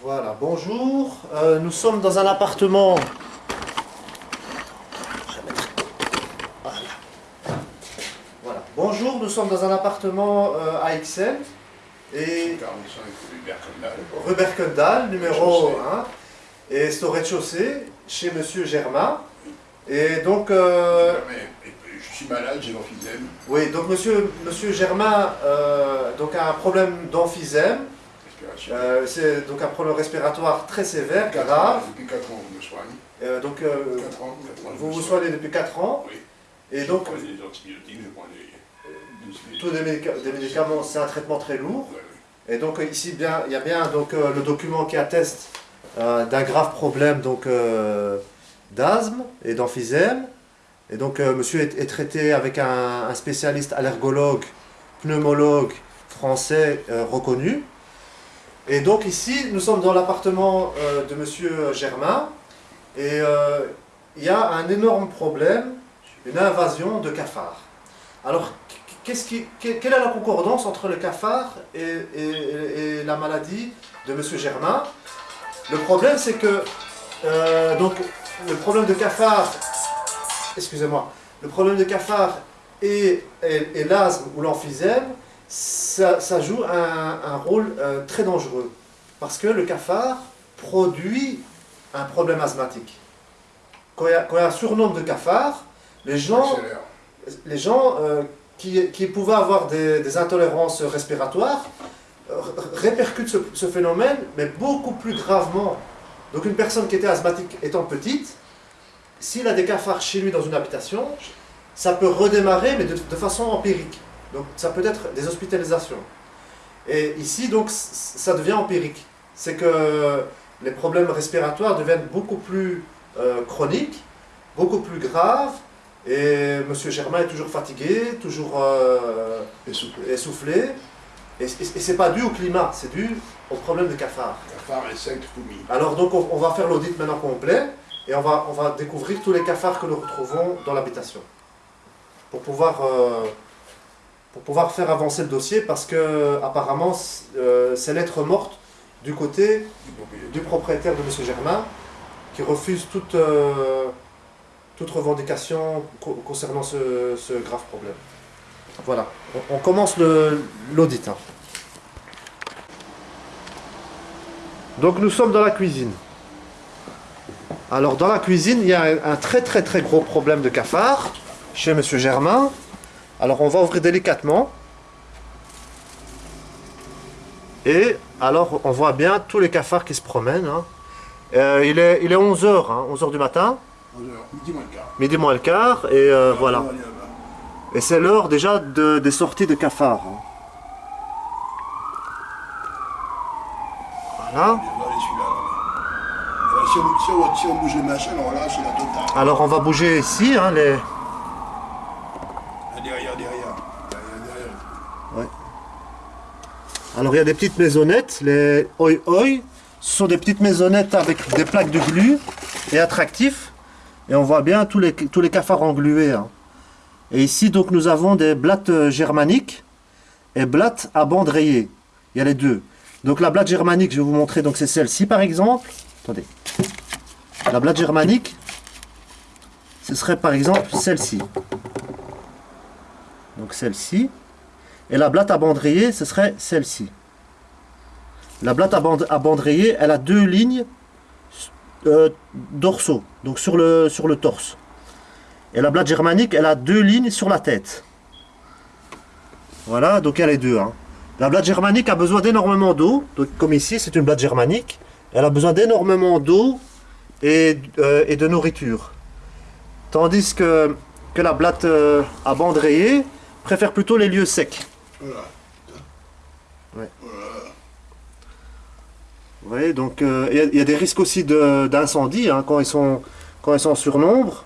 Voilà, bonjour. Euh, nous sommes dans un appartement. Voilà. Voilà. Bonjour, nous sommes dans un appartement euh, à Excel. Et 45 rue Berkendal. rue Berkendal, numéro Rez-de-chaussée. 1. Et c'est au rez-de-chaussée, chez Monsieur Germain. Et donc, euh, je suis malade, j'ai l'emphysème. oui, donc Monsieur, Monsieur Germain euh, donc a un problème d'emphysème. Euh, c'est donc un problème respiratoire très sévère, Quatre grave. ans, Depuis 4 ans, je me soigne. Euh, donc, euh, 4 ans, 4 ans. vous vous soigne. soignez depuis 4 ans. Oui. Et je donc, prends des antibiotiques, je prends des. tous des, médica- des médicaments, c'est un traitement très lourd. Ouais. Et donc, euh, ici, bien, il y a bien donc, euh, le document qui atteste d'un grave problème donc, d'asthme et d'emphysème. Et donc, monsieur est, est traité avec un, un spécialiste allergologue, pneumologue français reconnu. Et donc, ici, nous sommes dans l'appartement euh, de monsieur Germain. Et euh, il y a un énorme problème, une invasion de cafards. Alors, quelle est la concordance entre le cafard et, la maladie de monsieur Germain? Le problème, c'est que euh, donc, le problème de cafard, excusez-moi, le problème de cafard et- et l'asthme ou l'emphysème, ça, ça joue un, un rôle euh, très dangereux. Parce que le cafard produit un problème asthmatique. Quand il y a, quand il y a un surnombre de cafards, les gens les gens euh, qui, qui pouvaient avoir des, des intolérances respiratoires euh, répercutent ce, ce phénomène, mais beaucoup plus gravement. Donc une personne qui était asthmatique étant petite, s'il a des cafards chez lui dans une habitation, ça peut redémarrer, mais de, de façon empirique. Donc ça peut être des hospitalisations. Et ici, donc, ça devient empirique. C'est que les problèmes respiratoires deviennent beaucoup plus euh, chroniques, beaucoup plus graves, et Monsieur Germain est toujours fatigué, toujours euh, Essoufflé. essoufflé. Et, et c'est pas dû au climat, c'est dû au problème de cafard. Cafard, insectes, fourmis. Alors donc on, on va faire l'audit maintenant complet et on va, on va découvrir tous les cafards que nous retrouvons dans l'habitation. Pour pouvoir, euh, pour pouvoir faire avancer le dossier parce que apparemment euh, c'est lettre morte du côté du propriétaire. de M. Germain qui refuse toute, euh, revendication co- concernant ce, grave problème. Voilà, on, commence l'audit. hein. Donc nous sommes dans la cuisine. Alors dans la cuisine, il y a un, un très très très gros problème de cafard chez M. Germain. Alors on va ouvrir délicatement. Et alors on voit bien tous les cafards qui se promènent. hein. Euh, il est, il est 11h, 11h du matin, 11h, midi moins le quart. midi moins le quart, et euh, voilà. On là-bas. Et c'est l'heure déjà de- des sorties de cafards. hein. Voilà. On si, on, on, on bouge les machins, alors là, c'est la totale. Alors on va bouger ici, hein, les... Là, derrière, derrière. Derrière, derrière. Alors il y a des petites maisonnettes, les oi oi. Ce sont des petites maisonnettes avec des plaques de glu et attractifs. Et on voit bien tous les, cafards englués. hein. Et ici donc nous avons des blattes euh, germaniques et blattes à bande rayée. Il y a les deux. Donc la blatte germanique, je vais vous montrer, donc c'est celle-ci par exemple. Attendez. La blatte germanique, ce serait par exemple celle-ci. Donc celle-ci. Et la blatte à bande rayée, ce serait celle-ci. La blatte à rayée, elle a deux lignes euh, dorsaux, donc sur le, sur le torse. Et la blatte germanique, elle a deux lignes sur la tête. Voilà, donc a les deux. hein. La blatte germanique a besoin d'énormément d'eau. Comme ici, c'est une blatte germanique. Elle a besoin d'énormément d'eau et, euh, et de nourriture. Tandis que, que la blatte euh, à bande rayée préfère plutôt les lieux secs. Voilà. Vous voyez, donc euh, il y a- des risques aussi d'incendie hein, quand, ils sont, quand ils sont en surnombre.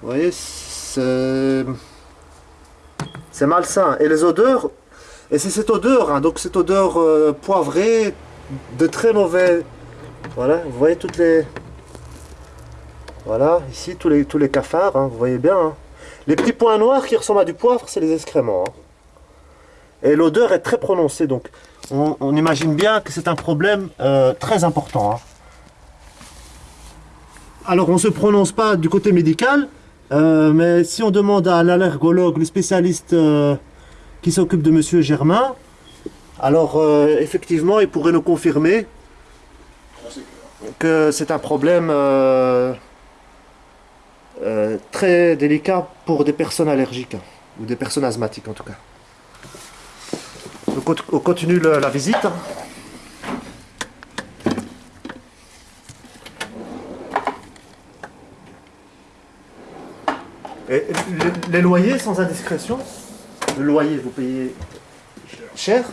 Vous voyez, c'est c'est malsain. Et les odeurs, et c'est cette odeur, hein, donc cette odeur euh, poivrée, de très mauvais. Voilà, vous voyez toutes les. Voilà, ici tous les, tous les cafards, hein, vous voyez bien. Les petits points noirs qui ressemblent à du poivre, c'est les excréments. hein. Et l'odeur est très prononcée, donc on, imagine bien que c'est un problème euh, très important. hein. Alors, on ne se prononce pas du côté médical, euh, mais si on demande à l'allergologue, le spécialiste euh, qui s'occupe de Monsieur Germain, alors effectivement, il pourrait nous confirmer que c'est un problème euh, très délicat pour des personnes allergiques, ou des personnes asthmatiques en tout cas. Donc, on, on continue la visite. les, loyers sans indiscrétion? Le loyer, vous payez cher?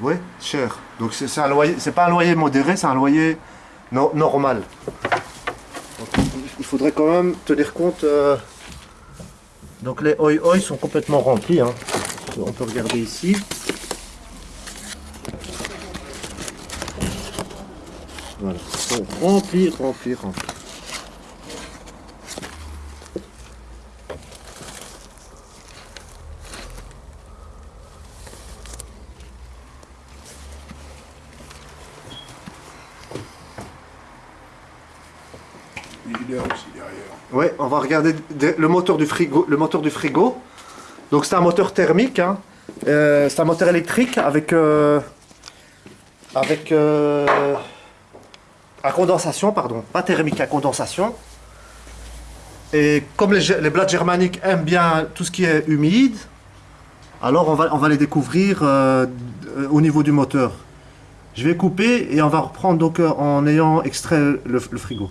Oui, cher. Donc c'est un loyer, c'est pas un loyer modéré, c'est un loyer no- normal. Donc, il faudrait quand même tenir compte. euh, Donc les oi oi sont complètement remplis. hein. On peut regarder ici. Voilà, ils sont remplis, Ouais, on va regarder de- le moteur du frigo. Le moteur du frigo. Donc c'est un moteur thermique. hein. Euh, c'est un moteur électrique avec euh, avec euh, à condensation, pardon, pas thermique, à condensation. Et comme les, les blattes germaniques aiment bien tout ce qui est humide, alors on va, les découvrir au niveau du moteur. Je vais couper et on va reprendre donc en ayant extrait le frigo.